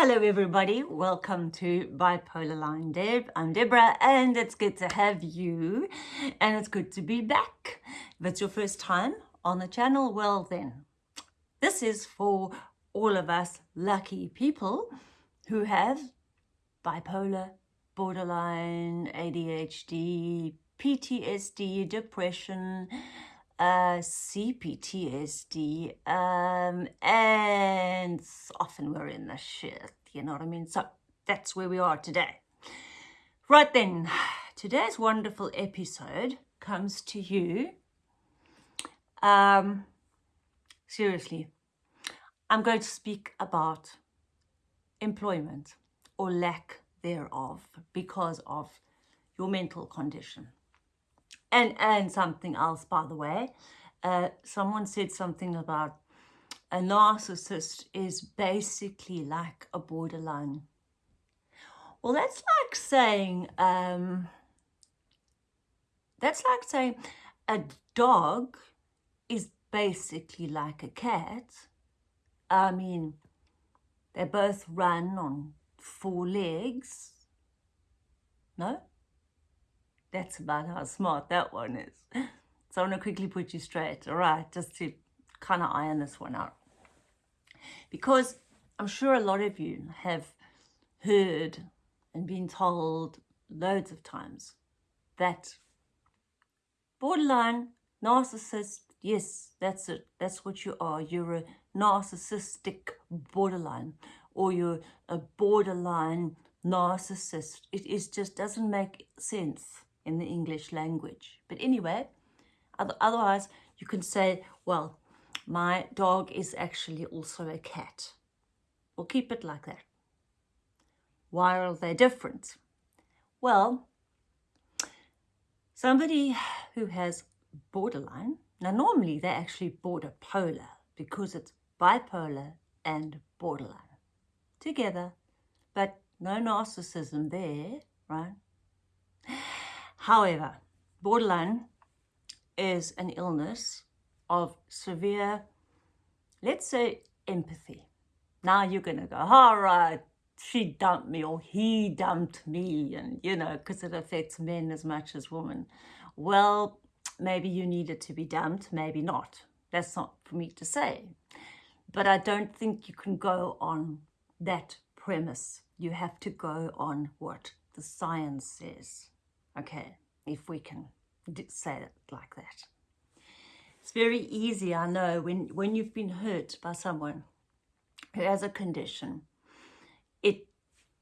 Hello everybody, welcome to Bipolar Line Deb. I'm Deborah and it's good to have you and it's good to be back. If it's your first time on the channel, well then, this is for all of us lucky people who have bipolar, borderline, ADHD, PTSD, depression, uh, CPTSD, um, and often we're in the shit, you know what I mean? So that's where we are today. Right then, today's wonderful episode comes to you. Um, seriously, I'm going to speak about employment or lack thereof because of your mental condition. And, and something else, by the way, uh, someone said something about a narcissist is basically like a borderline. Well, that's like saying, um, that's like saying a dog is basically like a cat. I mean, they both run on four legs. No? That's about how smart that one is. So I'm going to quickly put you straight, all right, just to kind of iron this one out. Because I'm sure a lot of you have heard and been told loads of times that borderline narcissist, yes, that's it. That's what you are. You're a narcissistic borderline or you're a borderline narcissist. It is just doesn't make sense in the English language. But anyway, otherwise you can say, well, my dog is actually also a cat. We'll keep it like that. Why are they different? Well, somebody who has borderline, now normally they actually border polar because it's bipolar and borderline together, but no narcissism there, right? However, borderline is an illness of severe, let's say, empathy. Now you're going to go, all right, she dumped me or he dumped me and, you know, because it affects men as much as women. Well, maybe you needed to be dumped, maybe not. That's not for me to say. But I don't think you can go on that premise. You have to go on what the science says okay, if we can say it like that. It's very easy, I know, when, when you've been hurt by someone who has a condition, it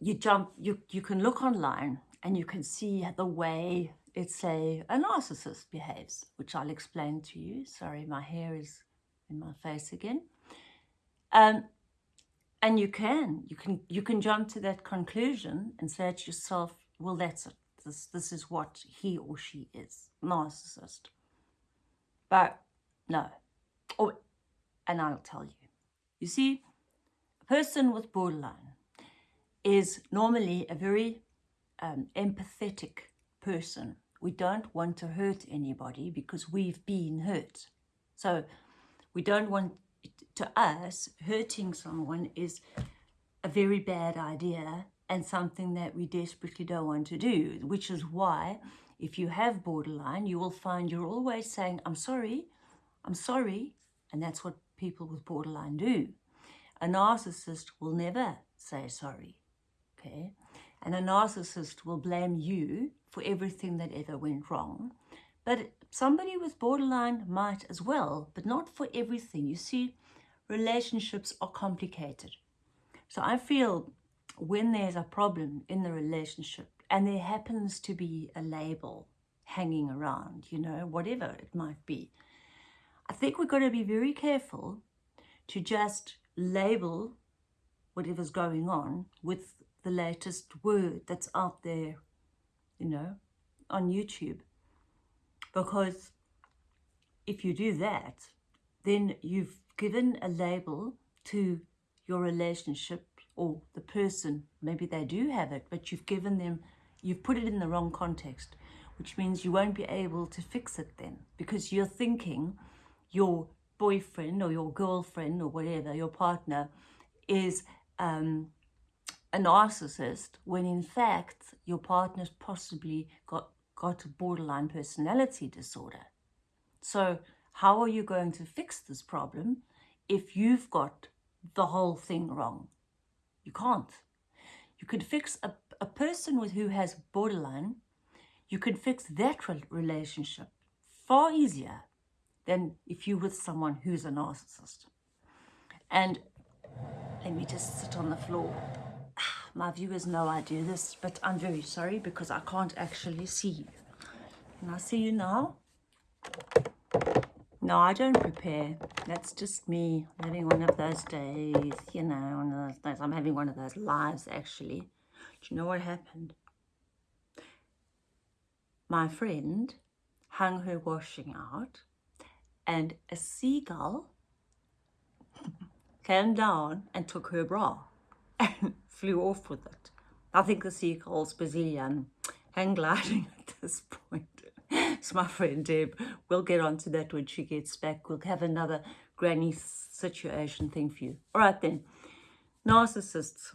you jump, you, you can look online and you can see the way it's say a narcissist behaves, which I'll explain to you. Sorry, my hair is in my face again. Um, and you can, you can, you can jump to that conclusion and say to yourself, well, that's it this, this is what he or she is, narcissist. But no, oh, and I'll tell you. You see, a person with borderline is normally a very um, empathetic person. We don't want to hurt anybody because we've been hurt. So we don't want, to us, hurting someone is a very bad idea and something that we desperately don't want to do, which is why if you have borderline, you will find you're always saying, I'm sorry, I'm sorry. And that's what people with borderline do. A narcissist will never say sorry, okay? And a narcissist will blame you for everything that ever went wrong. But somebody with borderline might as well, but not for everything. You see, relationships are complicated. So I feel when there's a problem in the relationship and there happens to be a label hanging around, you know, whatever it might be, I think we've got to be very careful to just label whatever's going on with the latest word that's out there, you know, on YouTube. Because if you do that, then you've given a label to your relationship or the person, maybe they do have it, but you've given them, you've put it in the wrong context, which means you won't be able to fix it then because you're thinking your boyfriend or your girlfriend or whatever, your partner, is um, a narcissist when in fact your partner's possibly got, got a borderline personality disorder. So how are you going to fix this problem if you've got the whole thing wrong? You can't. You could fix a, a person with who has borderline, you could fix that relationship far easier than if you're with someone who's a narcissist. And let me just sit on the floor. Ah, my viewers know I do this, but I'm very sorry because I can't actually see you. Can I see you now? No, I don't prepare. That's just me having one of those days, you know, one of those days. I'm having one of those lives, actually. Do you know what happened? My friend hung her washing out and a seagull came down and took her bra and flew off with it. I think the seagull's busy um, hang gliding at this point. So my friend Deb, we'll get on to that when she gets back. We'll have another granny situation thing for you. All right then. Narcissists.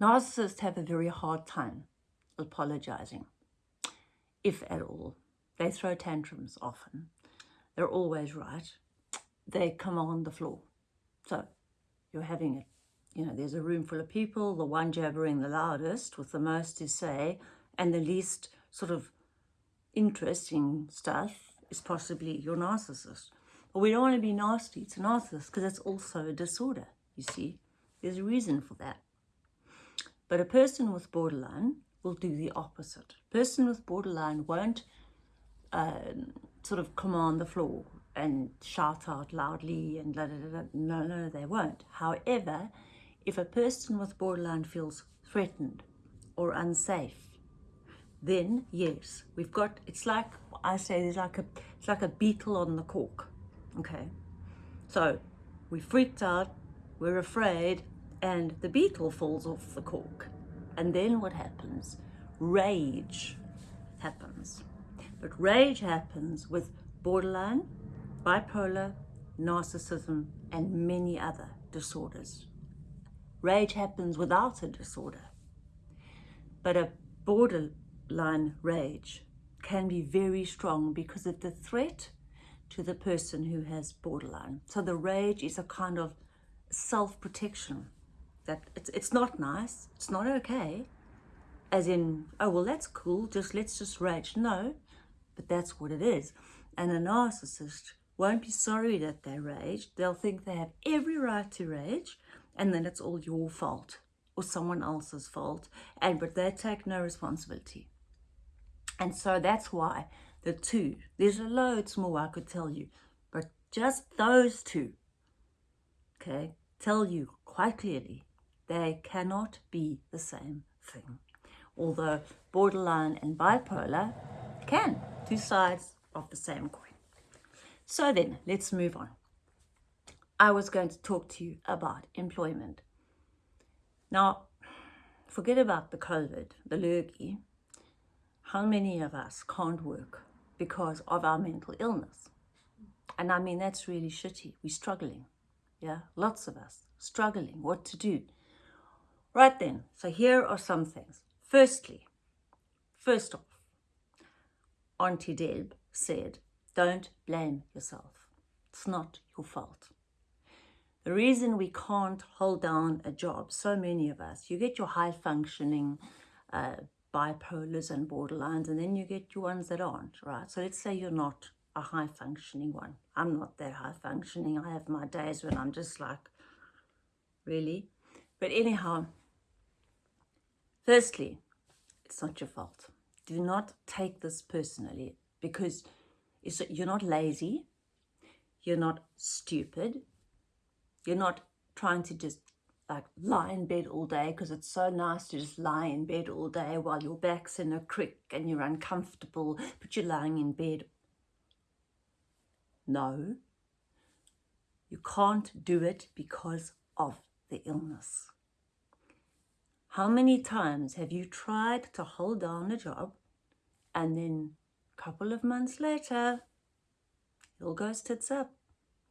Narcissists have a very hard time apologizing, if at all. They throw tantrums often. They're always right. They come on the floor. So you're having it. You know, there's a room full of people, the one jabbering the loudest with the most to say and the least sort of interesting stuff is possibly your narcissist. But we don't want to be nasty to narcissists because that's also a disorder, you see. There's a reason for that. But a person with borderline will do the opposite. A person with borderline won't um, sort of command the floor and shout out loudly and blah, blah, blah. no, no, they won't. However, if a person with borderline feels threatened or unsafe, then yes, we've got, it's like, I say there's like a, it's like a beetle on the cork, okay? So we freaked out, we're afraid, and the beetle falls off the cork. And then what happens? Rage happens. But rage happens with borderline, bipolar, narcissism, and many other disorders. Rage happens without a disorder. But a borderline rage can be very strong because of the threat to the person who has borderline. So the rage is a kind of self-protection that it's, it's not nice, it's not okay, as in, oh, well, that's cool, just let's just rage. No, but that's what it is. And a narcissist won't be sorry that they rage. They'll think they have every right to rage and then it's all your fault or someone else's fault. And but they take no responsibility. And so that's why the two, there's a loads more I could tell you, but just those two, okay, tell you quite clearly they cannot be the same thing. Although borderline and bipolar can two sides of the same coin. So then, let's move on. I was going to talk to you about employment. Now, forget about the COVID, the lurgy. How many of us can't work because of our mental illness? And I mean, that's really shitty. We're struggling. Yeah, lots of us struggling. What to do? Right then, so here are some things. Firstly, first off, Auntie Deb said, don't blame yourself. It's not your fault. The reason we can't hold down a job, so many of us, you get your high functioning uh, bipolars and borderlines, and then you get your ones that aren't, right? So let's say you're not a high functioning one. I'm not that high functioning. I have my days when I'm just like, really? But anyhow, firstly, it's not your fault do not take this personally because you're not lazy, you're not stupid, you're not trying to just like lie in bed all day because it's so nice to just lie in bed all day while your back's in a crick and you're uncomfortable, but you're lying in bed. No, you can't do it because of the illness. How many times have you tried to hold down a job and then a couple of months later, it all goes tits up.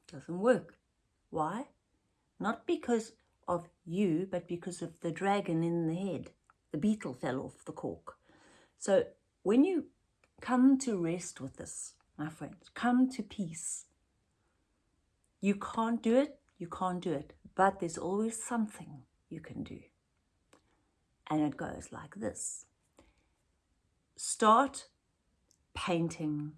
Doesn't work. Why? Not because of you, but because of the dragon in the head. The beetle fell off the cork. So when you come to rest with this, my friends, come to peace. You can't do it, you can't do it, but there's always something you can do. And it goes like this. Start painting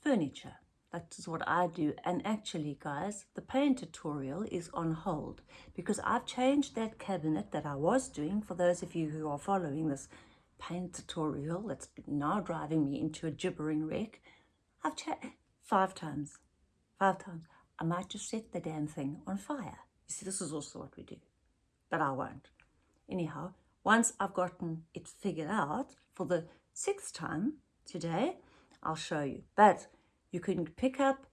furniture. That is what I do. And actually, guys, the paint tutorial is on hold because I've changed that cabinet that I was doing for those of you who are following this paint tutorial that's now driving me into a gibbering wreck. I've changed five times, five times. I might just set the damn thing on fire. You see, this is also what we do, but I won't. Anyhow, once I've gotten it figured out for the sixth time today, I'll show you. But you can pick up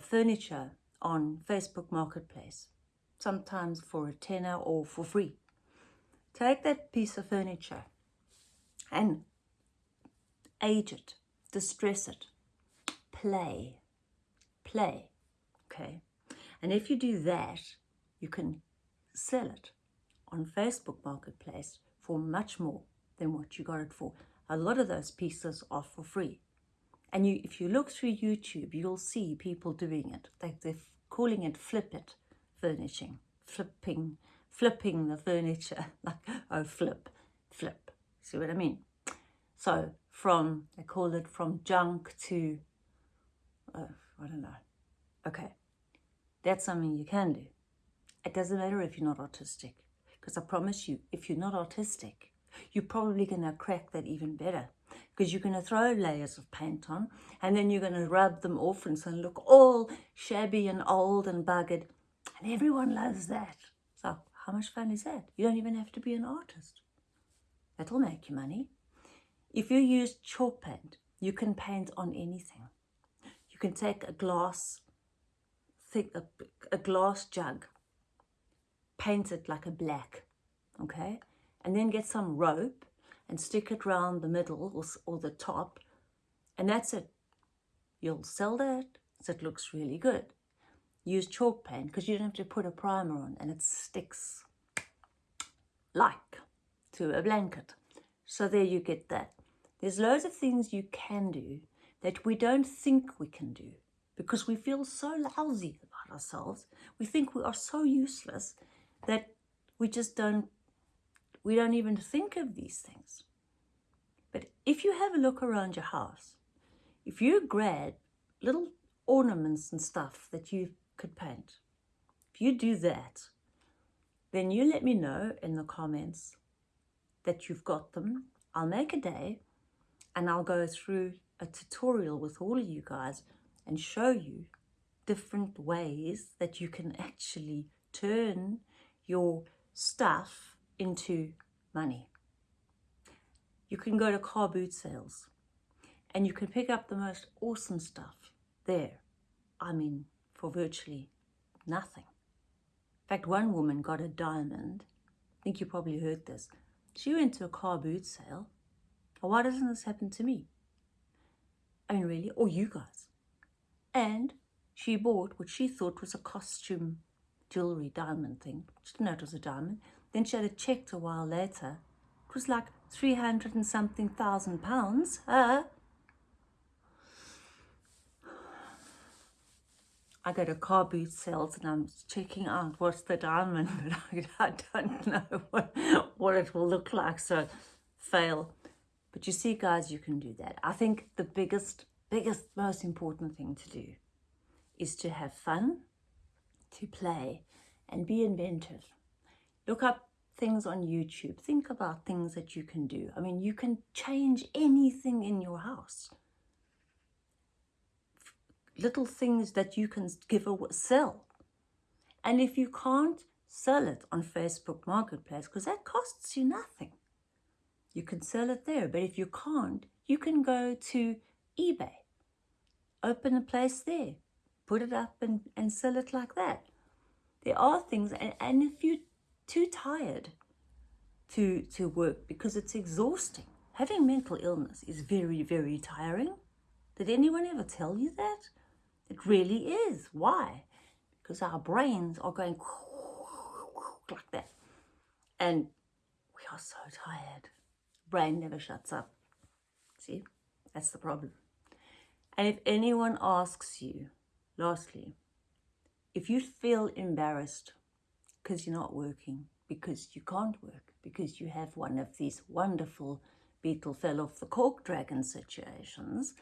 furniture on Facebook Marketplace, sometimes for a tenner or for free. Take that piece of furniture and age it, distress it, play, play, okay? And if you do that, you can sell it on Facebook Marketplace for much more than what you got it for. A lot of those pieces are for free. And you, if you look through YouTube, you'll see people doing it. They, they're calling it flip it furnishing, flipping, flipping the furniture. like, oh, flip, flip. See what I mean? So from, they call it from junk to, uh, I don't know. Okay, that's something you can do. It doesn't matter if you're not autistic. Because I promise you, if you're not autistic, you're probably going to crack that even better because you're going to throw layers of paint on and then you're going to rub them off and so look all shabby and old and buggered. And everyone loves that. So how much fun is that? You don't even have to be an artist. That'll make you money. If you use chalk paint, you can paint on anything. You can take a glass, think a, a glass jug, paint it like a black, okay? And then get some rope and stick it round the middle or, or the top and that's it. You'll sell that so it looks really good. Use chalk paint because you don't have to put a primer on and it sticks like to a blanket. So there you get that. There's loads of things you can do that we don't think we can do because we feel so lousy about ourselves. We think we are so useless that we just don't we don't even think of these things. But if you have a look around your house, if you grab little ornaments and stuff that you could paint, if you do that, then you let me know in the comments that you've got them. I'll make a day and I'll go through a tutorial with all of you guys and show you different ways that you can actually turn your stuff into money. You can go to car boot sales and you can pick up the most awesome stuff there. I mean, for virtually nothing. In fact, one woman got a diamond. I think you probably heard this. She went to a car boot sale. Why doesn't this happen to me? I mean, really? Or you guys? And she bought what she thought was a costume jewelry diamond thing. She didn't know it was a diamond. Then she had it checked a while later. It was like 300 and something thousand pounds. Uh, I go to car boot sales and I'm checking out what's the diamond, but I, I don't know what, what it will look like, so fail. But you see, guys, you can do that. I think the biggest, biggest, most important thing to do is to have fun, to play, and be inventive. Look up things on YouTube. Think about things that you can do. I mean, you can change anything in your house. Little things that you can give a sell. And if you can't sell it on Facebook Marketplace, because that costs you nothing, you can sell it there. But if you can't, you can go to eBay, open a place there, put it up and, and sell it like that. There are things, and, and if you too tired to, to work because it's exhausting. Having mental illness is very, very tiring. Did anyone ever tell you that? It really is. Why? Because our brains are going like that. And we are so tired. Brain never shuts up. See, that's the problem. And if anyone asks you, lastly, if you feel embarrassed because you're not working, because you can't work, because you have one of these wonderful beetle fell off the cork dragon situations,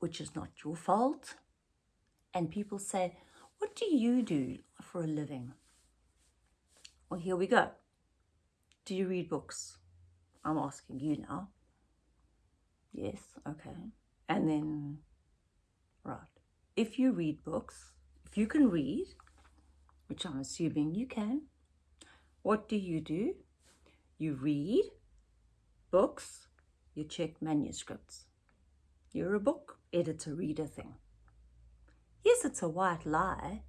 which is not your fault, and people say, what do you do for a living? Well, here we go. Do you read books? I'm asking you now. Yes, okay. And then, right, if you read books, if you can read, which I'm assuming you can, what do you do? You read books, you check manuscripts. You're a book editor reader thing. Yes, it's a white lie,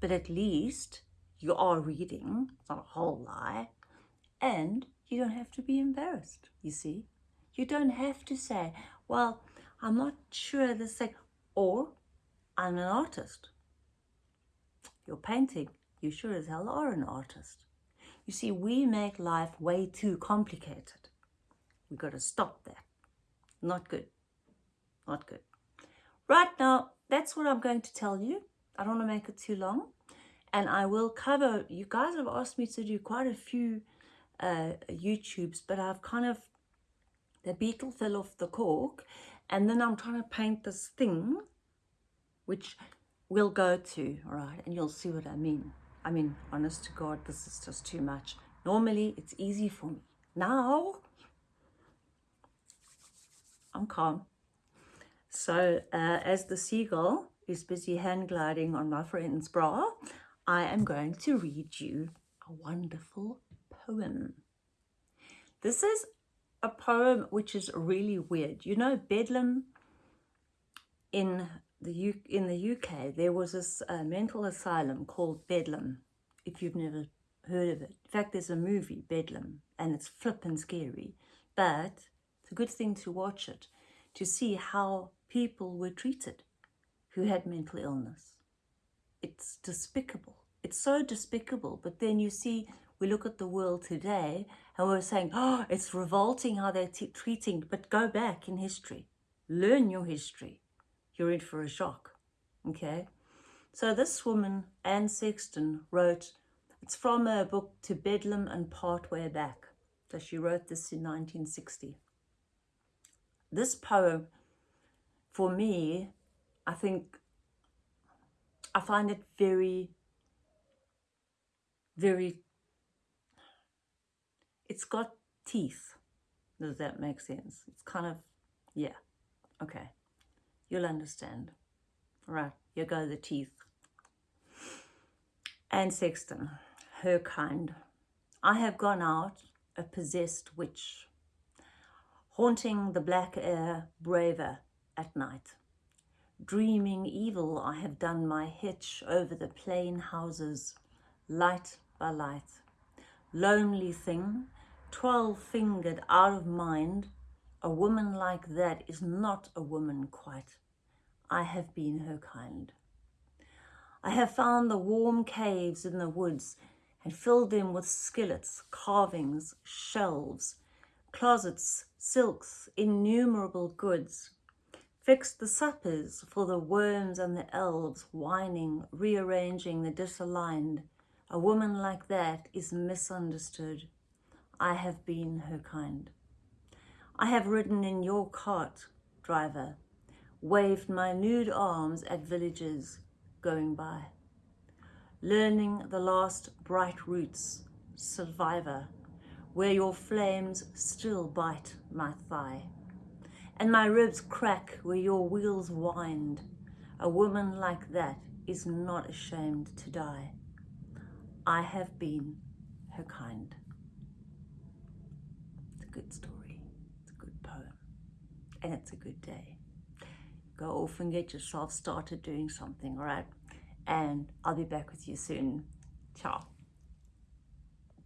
but at least you are reading, it's not a whole lie, and you don't have to be embarrassed, you see. You don't have to say, well, I'm not sure this thing, or I'm an artist. You're painting, you sure as hell are an artist. You see, we make life way too complicated. We've got to stop that. Not good. Not good. Right now, that's what I'm going to tell you. I don't want to make it too long. And I will cover, you guys have asked me to do quite a few uh, YouTubes, but I've kind of, the beetle fell off the cork and then I'm trying to paint this thing, which we'll go to, right, and you'll see what I mean. I mean, honest to God, this is just too much. Normally, it's easy for me. Now, I'm calm. So, uh, as the seagull is busy hand gliding on my friend's bra, I am going to read you a wonderful poem. This is a poem which is really weird. You know, Bedlam in the U in the UK, there was this uh, mental asylum called Bedlam, if you've never heard of it. In fact, there's a movie, Bedlam, and it's flippin' scary. But it's a good thing to watch it, to see how people were treated who had mental illness. It's despicable. It's so despicable. But then you see we look at the world today and we're saying, oh, it's revolting how they're treating, but go back in history. Learn your history. You're in for a shock, okay? So this woman, Anne Sexton, wrote, it's from her book To Bedlam and Part Way Back. So she wrote this in 1960. This poem, for me, I think, I find it very, very it's got teeth. Does that make sense? It's kind of, yeah, okay. You'll understand. Right, here go the teeth. Anne Sexton, her kind. I have gone out, a possessed witch, haunting the black air braver at night. Dreaming evil, I have done my hitch over the plain houses, light by light. Lonely thing, twelve-fingered, out of mind, a woman like that is not a woman quite. I have been her kind. I have found the warm caves in the woods and filled them with skillets, carvings, shelves, closets, silks, innumerable goods. Fixed the suppers for the worms and the elves, whining, rearranging the disaligned. A woman like that is misunderstood. I have been her kind. I have ridden in your cart, driver, waved my nude arms at villagers going by, learning the last bright routes, survivor, where your flames still bite my thigh, and my ribs crack where your wheels wind. A woman like that is not ashamed to die. I have been her kind It's a good story. It's a good poem. And it's a good day. Go off and get yourself started doing something, all right? And I'll be back with you soon. Ciao.